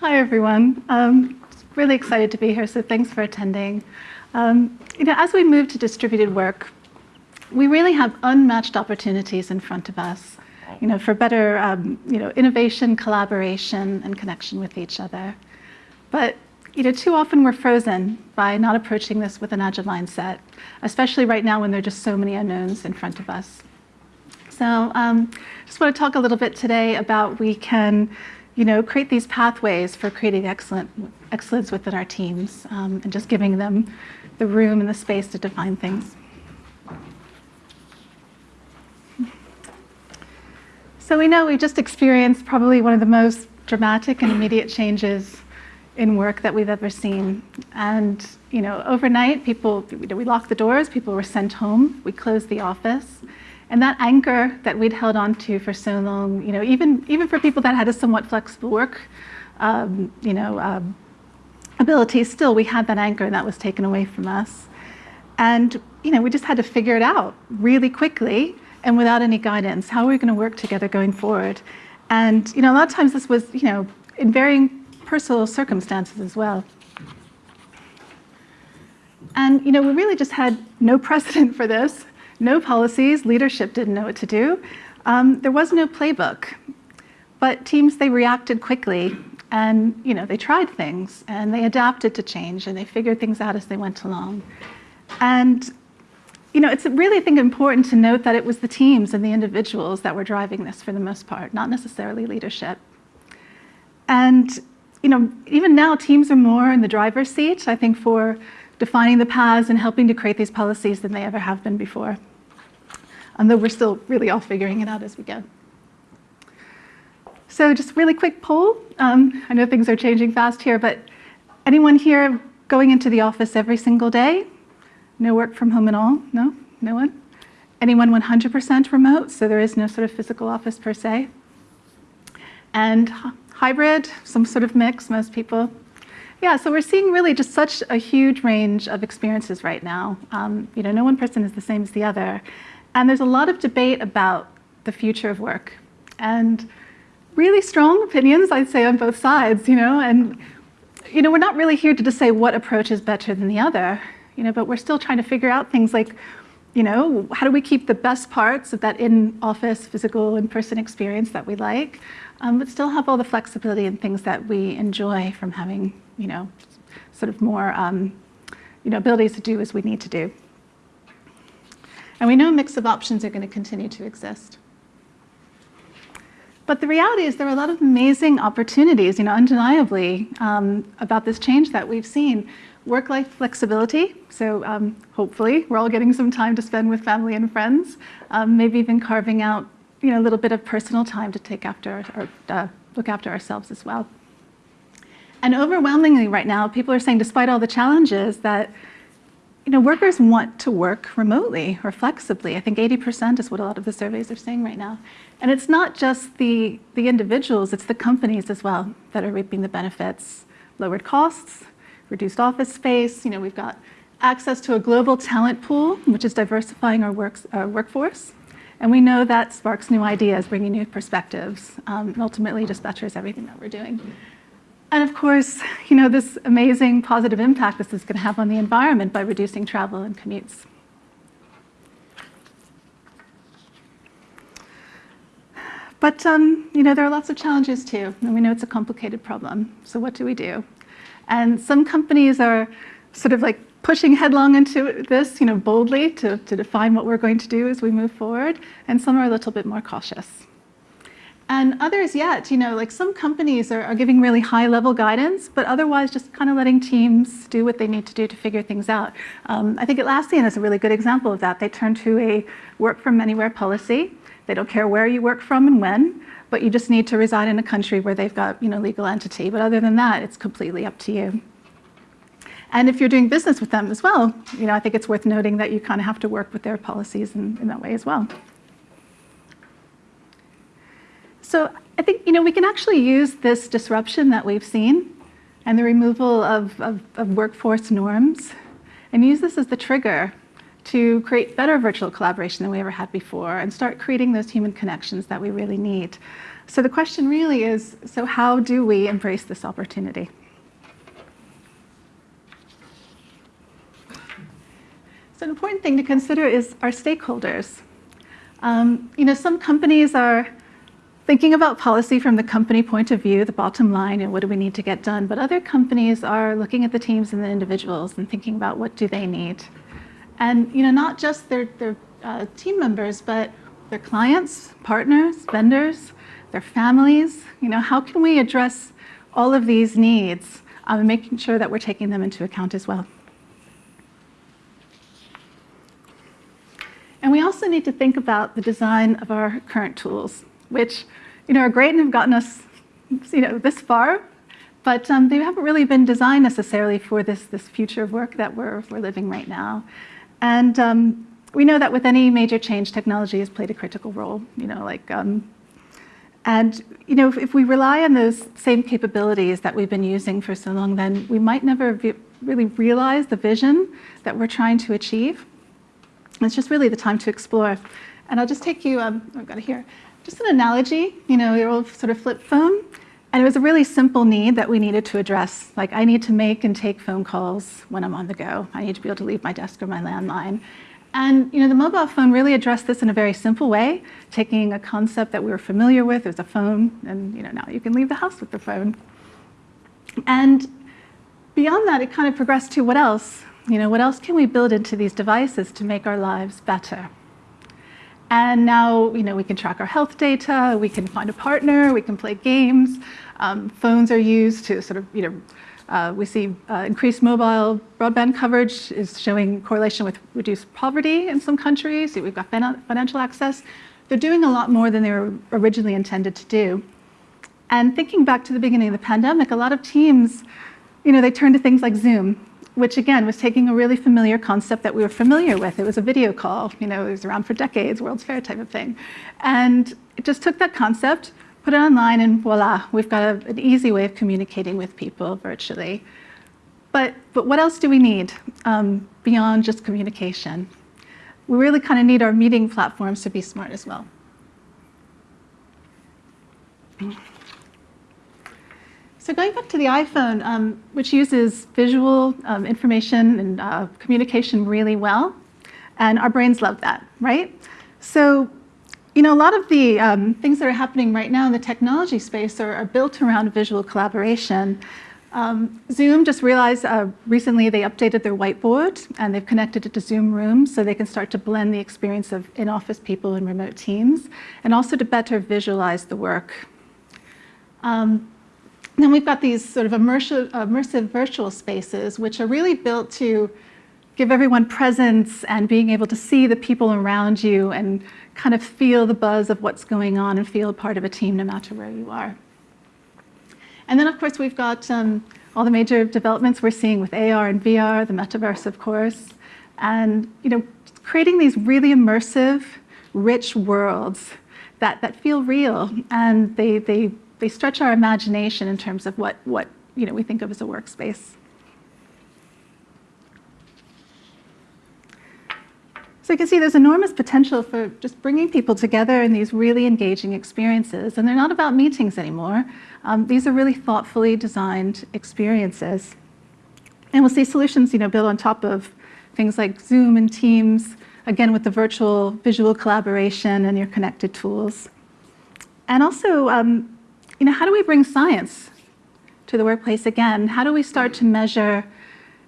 Hi, everyone. Um, really excited to be here, so thanks for attending. Um, you know, as we move to distributed work, we really have unmatched opportunities in front of us, you know, for better, um, you know, innovation, collaboration, and connection with each other. But, you know, too often we're frozen by not approaching this with an agile mindset, especially right now when there are just so many unknowns in front of us. So um, just want to talk a little bit today about we can you know, create these pathways for creating excellent, excellence within our teams um, and just giving them the room and the space to define things. So we know we've just experienced probably one of the most dramatic and immediate changes in work that we've ever seen. And you know, overnight, people, we locked the doors, people were sent home, we closed the office. And that anchor that we'd held on to for so long, you know, even, even for people that had a somewhat flexible work, um, you know, um, ability, still we had that anchor and that was taken away from us. And, you know, we just had to figure it out really quickly and without any guidance. How are we going to work together going forward? And, you know, a lot of times this was, you know, in varying personal circumstances as well. And, you know, we really just had no precedent for this no policies, leadership didn't know what to do. Um, there was no playbook, but teams, they reacted quickly and you know, they tried things and they adapted to change and they figured things out as they went along. And you know, it's really, I think, important to note that it was the teams and the individuals that were driving this for the most part, not necessarily leadership. And you know, even now, teams are more in the driver's seat, I think, for defining the paths and helping to create these policies than they ever have been before. And though we're still really all figuring it out as we go. So just really quick poll. Um, I know things are changing fast here, but anyone here going into the office every single day? No work from home at all? No? No one? Anyone 100% remote, so there is no sort of physical office per se? And hybrid, some sort of mix, most people yeah, so we're seeing really just such a huge range of experiences right now. Um, you know, no one person is the same as the other. And there's a lot of debate about the future of work. And really strong opinions, I'd say, on both sides, you know, and you know, we're not really here to just say what approach is better than the other, you know, but we're still trying to figure out things like, you know, how do we keep the best parts of that in-office, physical, in-person experience that we like, um, but still have all the flexibility and things that we enjoy from having you know, sort of more, um, you know, abilities to do as we need to do. And we know a mix of options are going to continue to exist. But the reality is there are a lot of amazing opportunities, you know, undeniably, um, about this change that we've seen. Work-life flexibility, so um, hopefully we're all getting some time to spend with family and friends, um, maybe even carving out, you know, a little bit of personal time to take after or uh, look after ourselves as well. And overwhelmingly right now, people are saying, despite all the challenges, that you know, workers want to work remotely or flexibly. I think 80% is what a lot of the surveys are saying right now. And it's not just the, the individuals, it's the companies as well that are reaping the benefits. Lowered costs, reduced office space, you know, we've got access to a global talent pool, which is diversifying our, works, our workforce. And we know that sparks new ideas, bringing new perspectives, um, and ultimately just betters everything that we're doing. And of course, you know, this amazing positive impact this is going to have on the environment by reducing travel and commutes. But, um, you know, there are lots of challenges too, and we know it's a complicated problem. So what do we do? And some companies are sort of like pushing headlong into this, you know, boldly to, to define what we're going to do as we move forward, and some are a little bit more cautious. And others yet, you know, like some companies are, are giving really high level guidance, but otherwise just kind of letting teams do what they need to do to figure things out. Um, I think Atlassian is a really good example of that. They turn to a work from anywhere policy. They don't care where you work from and when, but you just need to reside in a country where they've got, you know, legal entity. But other than that, it's completely up to you. And if you're doing business with them as well, you know, I think it's worth noting that you kind of have to work with their policies in, in that way as well. So I think you know we can actually use this disruption that we've seen and the removal of, of, of workforce norms and use this as the trigger to create better virtual collaboration than we ever had before and start creating those human connections that we really need. So the question really is, so how do we embrace this opportunity? So an important thing to consider is our stakeholders. Um, you know, some companies are thinking about policy from the company point of view, the bottom line, and what do we need to get done. But other companies are looking at the teams and the individuals and thinking about what do they need. And you know, not just their, their uh, team members, but their clients, partners, vendors, their families. You know, how can we address all of these needs um, and making sure that we're taking them into account as well. And we also need to think about the design of our current tools, which you know, are great and have gotten us you know, this far, but um, they haven't really been designed necessarily for this, this future of work that we're, we're living right now. And um, we know that with any major change, technology has played a critical role, you know, like, um, and, you know, if, if, we rely on those same capabilities that we've been using for so long, then we might never really realize the vision that we're trying to achieve. It's just really the time to explore. And I'll just take you, um, I've got it here, just an analogy, you know, your old sort of flip phone. And it was a really simple need that we needed to address. Like I need to make and take phone calls when I'm on the go. I need to be able to leave my desk or my landline. And you know, the mobile phone really addressed this in a very simple way, taking a concept that we were familiar with, it was a phone, and you know, now you can leave the house with the phone. And beyond that, it kind of progressed to what else? You know, what else can we build into these devices to make our lives better? And now, you know, we can track our health data, we can find a partner, we can play games. Um, phones are used to sort of, you know, uh, we see uh, increased mobile broadband coverage is showing correlation with reduced poverty in some countries. We've got financial access. They're doing a lot more than they were originally intended to do. And thinking back to the beginning of the pandemic, a lot of teams, you know, they turned to things like Zoom which again was taking a really familiar concept that we were familiar with. It was a video call, you know, it was around for decades, World's Fair type of thing. And it just took that concept, put it online, and voila, we've got a, an easy way of communicating with people virtually. But, but what else do we need um, beyond just communication? We really kind of need our meeting platforms to be smart as well. So going back to the iPhone, um, which uses visual um, information and uh, communication really well, and our brains love that, right? So, you know, a lot of the um, things that are happening right now in the technology space are, are built around visual collaboration. Um, Zoom just realized uh, recently they updated their whiteboard and they've connected it to Zoom Rooms so they can start to blend the experience of in-office people and remote teams and also to better visualize the work. Um, then we've got these sort of immersive, immersive virtual spaces, which are really built to give everyone presence and being able to see the people around you and kind of feel the buzz of what's going on and feel part of a team no matter where you are. And then, of course, we've got um, all the major developments we're seeing with AR and VR, the metaverse, of course, and you know, creating these really immersive, rich worlds that, that feel real and they, they they stretch our imagination in terms of what, what you know, we think of as a workspace. So you can see there's enormous potential for just bringing people together in these really engaging experiences. And they're not about meetings anymore. Um, these are really thoughtfully designed experiences. And we'll see solutions you know, built on top of things like Zoom and Teams, again with the virtual visual collaboration and your connected tools. And also um, you know, how do we bring science to the workplace again? How do we start to measure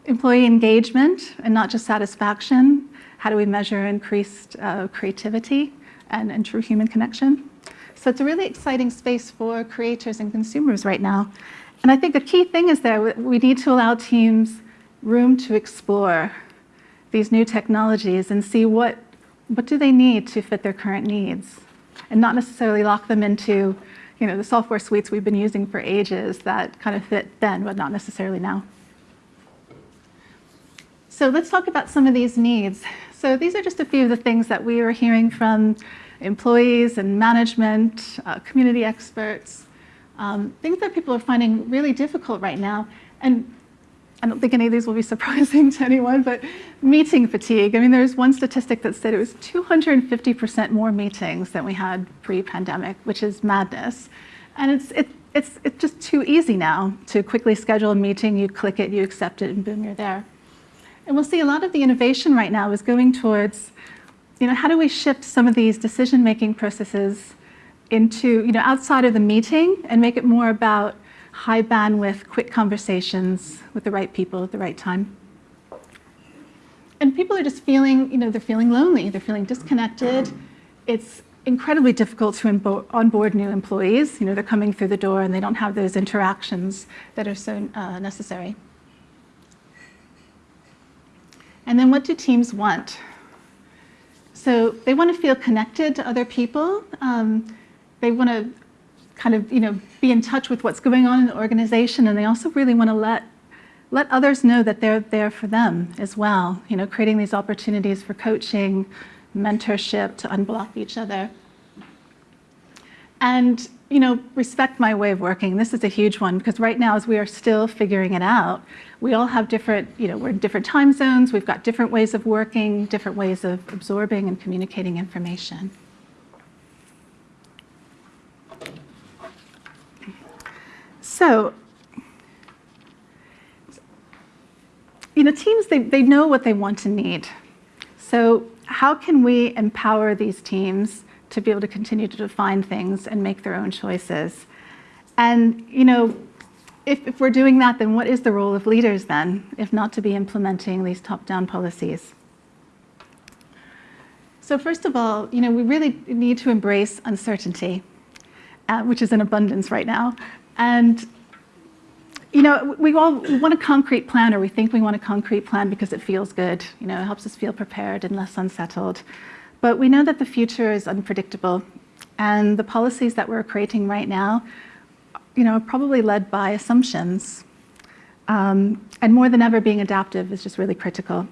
employee engagement and not just satisfaction? How do we measure increased uh, creativity and, and true human connection? So it's a really exciting space for creators and consumers right now. And I think the key thing is that we need to allow teams room to explore these new technologies and see what, what do they need to fit their current needs and not necessarily lock them into you know, the software suites we've been using for ages that kind of fit then, but not necessarily now. So let's talk about some of these needs. So these are just a few of the things that we are hearing from employees and management, uh, community experts, um, things that people are finding really difficult right now. And I don't think any of these will be surprising to anyone, but meeting fatigue. I mean, there's one statistic that said it was 250% more meetings than we had pre-pandemic, which is madness. And it's, it, it's, it's just too easy now to quickly schedule a meeting, you click it, you accept it, and boom, you're there. And we'll see a lot of the innovation right now is going towards, you know, how do we shift some of these decision-making processes into, you know, outside of the meeting and make it more about high bandwidth, quick conversations with the right people at the right time. And people are just feeling, you know, they're feeling lonely, they're feeling disconnected. It's incredibly difficult to onboard new employees. You know, they're coming through the door and they don't have those interactions that are so uh, necessary. And then what do teams want? So they want to feel connected to other people. Um, they want to kind of, you know, be in touch with what's going on in the organization, and they also really want to let let others know that they're there for them as well. You know, creating these opportunities for coaching, mentorship to unblock each other. And, you know, respect my way of working. This is a huge one because right now as we are still figuring it out, we all have different, you know, we're in different time zones, we've got different ways of working, different ways of absorbing and communicating information. So, you know, teams, they, they know what they want and need. So how can we empower these teams to be able to continue to define things and make their own choices? And, you know, if, if we're doing that, then what is the role of leaders then, if not to be implementing these top-down policies? So first of all, you know, we really need to embrace uncertainty, uh, which is in abundance right now. And you know, we all we want a concrete plan, or we think we want a concrete plan because it feels good. You know, it helps us feel prepared and less unsettled. But we know that the future is unpredictable, and the policies that we're creating right now, you know, are probably led by assumptions. Um, and more than ever, being adaptive is just really critical.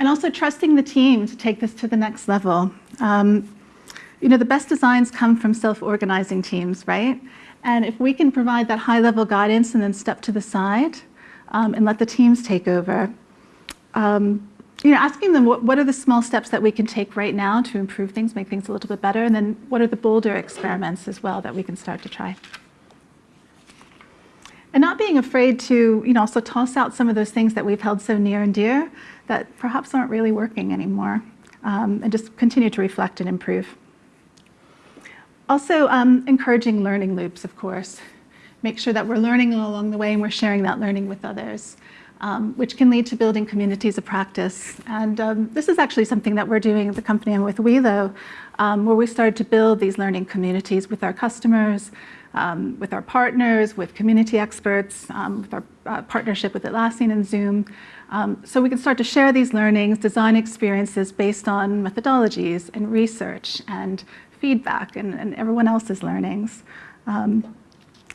And also trusting the team to take this to the next level. Um, you know, the best designs come from self-organizing teams, right? And if we can provide that high-level guidance and then step to the side um, and let the teams take over, um, you know, asking them what, what are the small steps that we can take right now to improve things, make things a little bit better, and then what are the bolder experiments as well that we can start to try. And not being afraid to, you know, also toss out some of those things that we've held so near and dear that perhaps aren't really working anymore, um, and just continue to reflect and improve. Also, um, encouraging learning loops, of course. Make sure that we're learning along the way and we're sharing that learning with others, um, which can lead to building communities of practice. And um, this is actually something that we're doing at the company I'm with Welo, um, where we started to build these learning communities with our customers, um, with our partners, with community experts, um, with our uh, partnership with Atlassian and Zoom. So we can start to share these learnings, design experiences based on methodologies and research and feedback and, and everyone else's learnings. Um,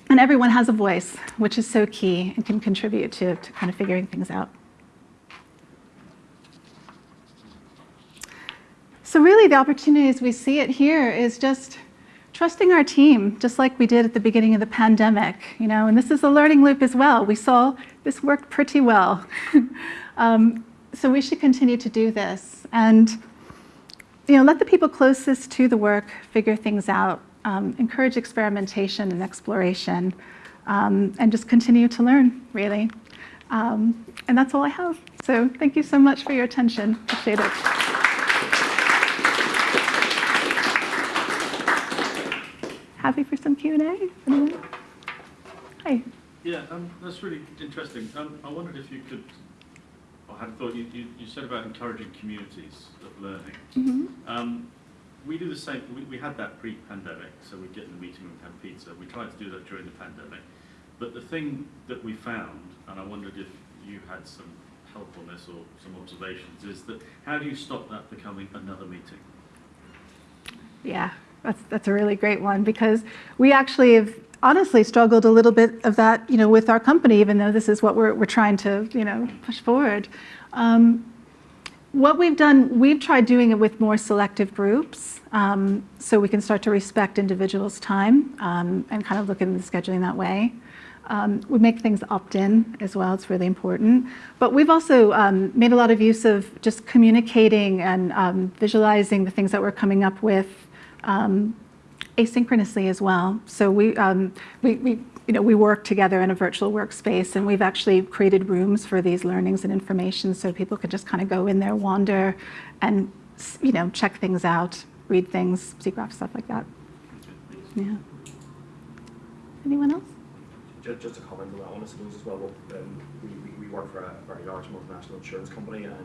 and everyone has a voice, which is so key and can contribute to, to kind of figuring things out. So really the opportunities we see it here is just trusting our team, just like we did at the beginning of the pandemic, you know, and this is a learning loop as well. We saw this worked pretty well. um, so we should continue to do this. And you know, let the people closest to the work figure things out, um, encourage experimentation and exploration, um, and just continue to learn, really. Um, and that's all I have. So thank you so much for your attention. Appreciate it. Happy for some Q&A? Hi. Yeah, um, that's really interesting. Um, I wondered if you could I had thought you, you, you, said about encouraging communities of learning. Mm -hmm. um, we do the same. We, we had that pre-pandemic, so we'd get in the meeting room, have pizza. We tried to do that during the pandemic. But the thing that we found, and I wondered if you had some help on this or some observations, is that how do you stop that becoming another meeting? Yeah, that's, that's a really great one because we actually have honestly struggled a little bit of that, you know, with our company, even though this is what we're, we're trying to, you know, push forward. Um, what we've done, we've tried doing it with more selective groups, um, so we can start to respect individuals' time um, and kind of look at the scheduling that way. Um, we make things opt-in as well, it's really important. But we've also um, made a lot of use of just communicating and um, visualizing the things that we're coming up with um, asynchronously as well. So we, um, we, we, you know, we work together in a virtual workspace and we've actually created rooms for these learnings and information so people can just kind of go in there, wander and, you know, check things out, read things, see graphs, stuff like that. Yeah. Anyone else? Just, just a comment on that one, I suppose, as well. Um, we, we, we work for a very large multinational insurance company, and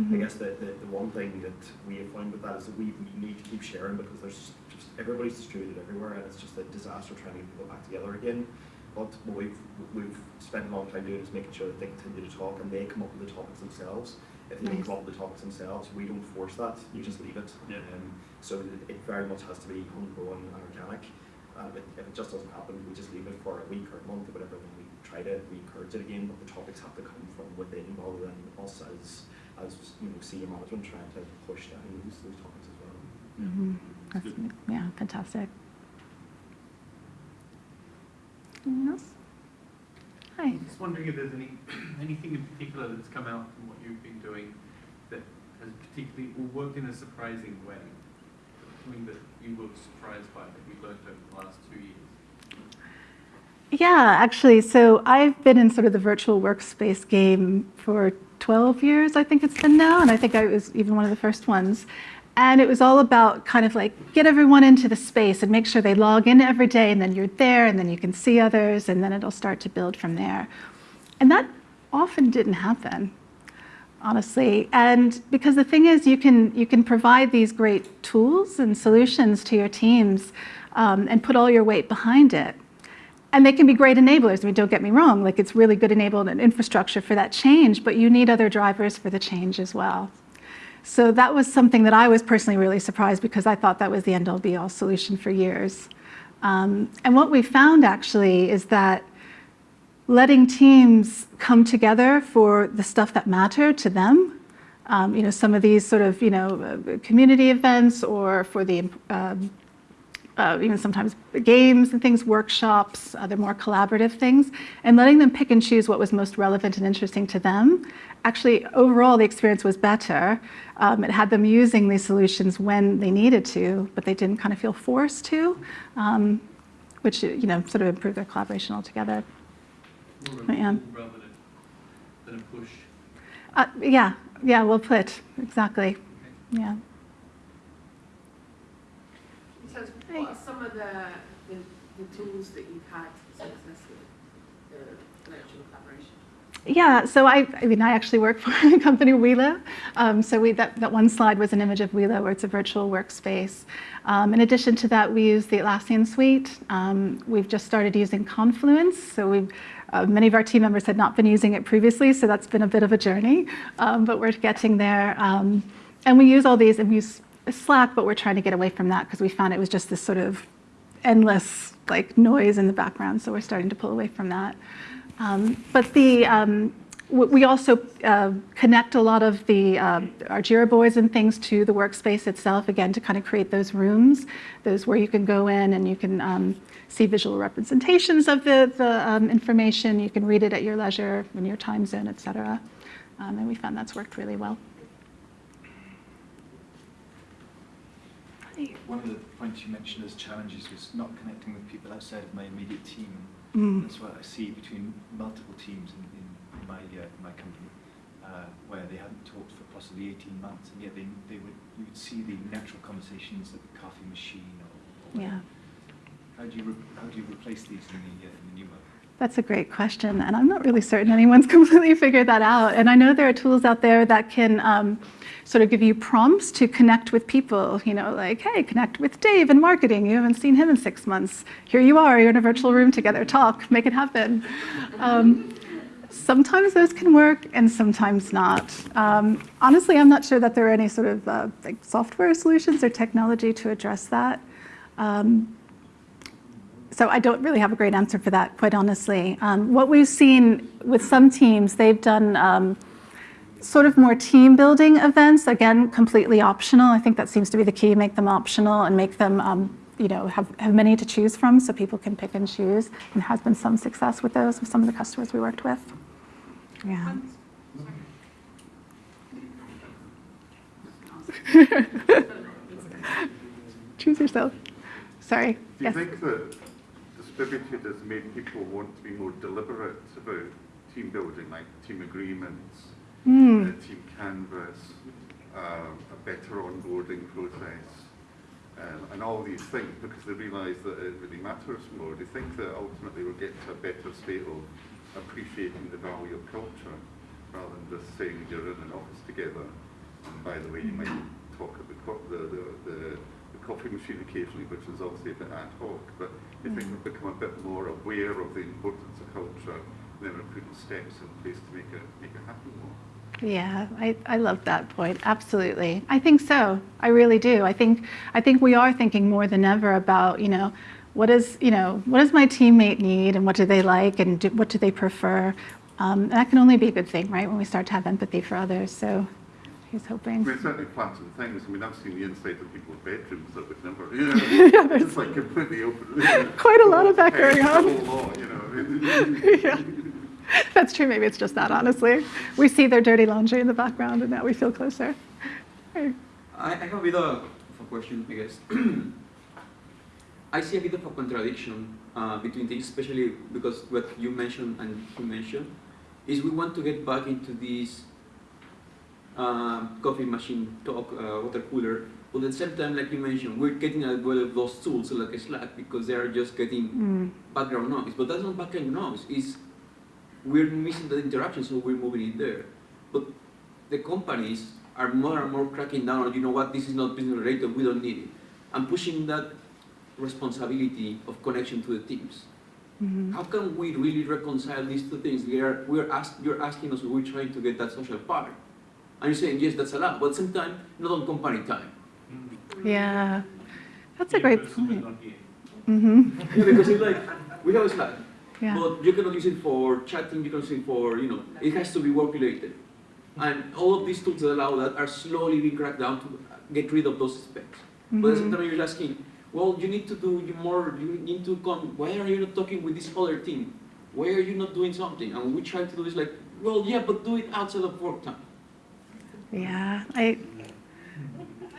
Mhm. I guess the, the, the one thing that we have found with that is that we, we need to keep sharing because there's just everybody's distributed everywhere, and it's just a disaster trying to get people back together again. But what we've we've spent a long time doing is making sure that they continue to talk and they come up with the topics themselves. If they don't Nice. come up with the topics themselves, we don't force that. You just leave it. Yeah. Um, so it, it very much has to be homegrown and organic. Um, if, if it just doesn't happen, we just leave it for a week or a month or whatever, then we try to we encourage it again. But the topics have to come from within rather than us as as you know senior management trying to push down those, those topics as well. Mhm. That's That's, yeah, fantastic. Anyone else? Hi. I'm just wondering if there's any, anything in particular that's come out from what you've been doing that has particularly, or worked in a surprising way? Something that you were surprised by that you've learned over the last two years? Yeah, actually, so I've been in sort of the virtual workspace game for 12 years, I think it's been now, and I think I was even one of the first ones. And it was all about kind of like get everyone into the space and make sure they log in every day, and then you're there, and then you can see others, and then it'll start to build from there. And that often didn't happen, honestly. And because the thing is, you can you can provide these great tools and solutions to your teams, um, and put all your weight behind it. And they can be great enablers. I mean, don't get me wrong, like it's really good enabled and infrastructure for that change, but you need other drivers for the change as well. So that was something that I was personally really surprised because I thought that was the end all be all solution for years. Um, and what we found actually is that letting teams come together for the stuff that mattered to them, um, you know, some of these sort of, you know, uh, community events or for the um, uh, even sometimes games and things, workshops, other more collaborative things, and letting them pick and choose what was most relevant and interesting to them. Actually, overall, the experience was better. Um, it had them using these solutions when they needed to, but they didn't kind of feel forced to, um, which you know sort of improved their collaboration altogether. More of a I am. pull than, than a push? Uh, yeah, yeah, well put, exactly. Yeah. So what are some of the, the, the tools that you've had success with the virtual collaboration? Yeah, so I, I mean, I actually work for the company Welo. Um, so we, that, that one slide was an image of Welo where it's a virtual workspace. Um, in addition to that, we use the Atlassian suite. Um, we've just started using Confluence. So we've, uh, many of our team members had not been using it previously, so that's been a bit of a journey, um, but we're getting there. Um, and we use all these, and we use Slack, but we're trying to get away from that because we found it was just this sort of endless like noise in the background, so we're starting to pull away from that. Um, but the um, we also uh, connect a lot of the uh, our Jira boards and things to the workspace itself again to kind of create those rooms, those where you can go in and you can um, see visual representations of the the um, information. You can read it at your leisure in your time zone, et cetera. Um, and we found that's worked really well. One of the points you mentioned as challenges was not connecting with people outside of my immediate team. Mm. That's what I see between multiple teams in, in, in my uh, in my company, uh, where they hadn't talked for possibly 18 months, and yet they, they would you would see the natural conversations at the coffee machine. Or, or Yeah. How do you re- how do you replace these in the, uh, in the new world? That's a great question, and I'm not really certain anyone's completely figured that out. And I know there are tools out there that can um, sort of give you prompts to connect with people. You know, like, hey, connect with Dave in marketing. You haven't seen him in six months. Here you are. You're in a virtual room together. Talk. Make it happen. Um, sometimes those can work, and sometimes not. Um, honestly, I'm not sure that there are any sort of uh, like software solutions or technology to address that. Um, so I don't really have a great answer for that, quite honestly. Um, what we've seen with some teams, they've done um, sort of more team building events, again, completely optional. I think that seems to be the key, make them optional and make them um, you know, have, have many to choose from so people can pick and choose and has been some success with those with some of the customers we worked with. Yeah. Choose yourself. Sorry. Do you Yes. think that distributed has made people want to be more deliberate about team building, like team agreements, Mm. uh, team canvas, um, a better onboarding process, um, and all these things because they realise that it really matters more? They think that ultimately we'll get to a better state of appreciating the value of culture rather than just saying you're in an office together? And by the way, you might talk at the, co- the, the, the, the coffee machine occasionally, which is obviously a bit ad hoc, but you think we've become a bit more aware of the importance of culture and then we're putting steps in place to make it, make it happen more? Yeah, I, I love that point. Absolutely. I think so. I really do. I think I think we are thinking more than ever about, you know, what is, you know, what does my teammate need and what do they like and do, what do they prefer? Um, that can only be a good thing, right? When we start to have empathy for others. So he's I hoping. mean, certainly flatten things. I mean, I've seen the inside of people's bedrooms that would never, you know, Yeah, there's- it's like completely open. Quite a lot of that going on. Law, you know. yeah. That's true. Maybe it's just that, honestly. We see their dirty laundry in the background and now we feel closer. Right. I, I have a bit of a question, I guess. I see a bit of a contradiction uh, between things, especially because what you mentioned and he mentioned is we want to get back into this coffee machine talk, uh, water cooler, but at the same time, like you mentioned, we're getting as well of those tools like Slack because they are just getting Mm. background noise. But that's not background noise. Is we're missing that interaction, so we're moving it there. But the companies are more and more cracking down on, you know what, this is not business related, we don't need it. And pushing that responsibility of connection to the teams. Mhm. How can we really reconcile these two things? We are, we're ask, you're asking us, we're trying to get that social part. And you're saying, yes, that's a lot, but at the same time, not on company time. Yeah. That's a great personally, point. not here. hmm Yeah, because it's like, we have a Slack, Yeah. but you cannot use it for chatting, you can use it for, you know, it has to be work related. And all of these tools that allow that are slowly being cracked down to get rid of those specs. But at the same Mhm. time, you're asking, well, you need to do more, you need to come, why are you not talking with this other team? Why are you not doing something? And we try to do this like, well, yeah, but do it outside of work time. Yeah, I,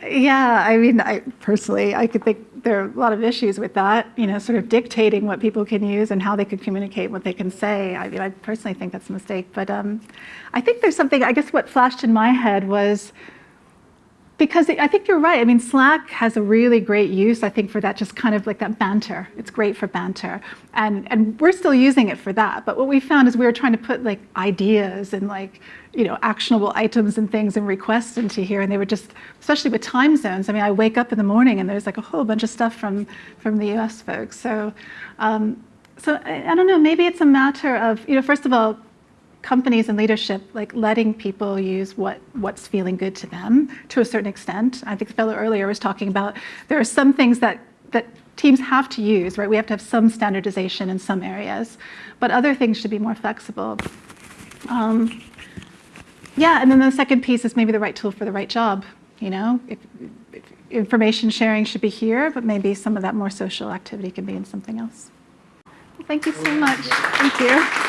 yeah, I mean, I personally, I could think there are a lot of issues with that, you know, sort of dictating what people can use and how they can communicate, what they can say. I mean, I personally think that's a mistake, but um, I think there's something, I guess what flashed in my head was, because I think you're right. I mean, Slack has a really great use, I think, for that just kind of like that banter. It's great for banter. And, and we're still using it for that. But what we found is we were trying to put like ideas and like, you know, actionable items and things and requests into here. And they were just, especially with time zones. I mean, I wake up in the morning and there's like a whole bunch of stuff from, from the US folks. So, um, so I, I don't know, maybe it's a matter of, you know, first of all, companies and leadership like letting people use what what's feeling good to them to a certain extent. I think the fellow earlier was talking about there are some things that that teams have to use, right? We have to have some standardization in some areas, but other things should be more flexible. Um, yeah, and then the second piece is maybe the right tool for the right job. You know, if, if information sharing should be here, but maybe some of that more social activity can be in something else. Well, thank you so much. Thank you.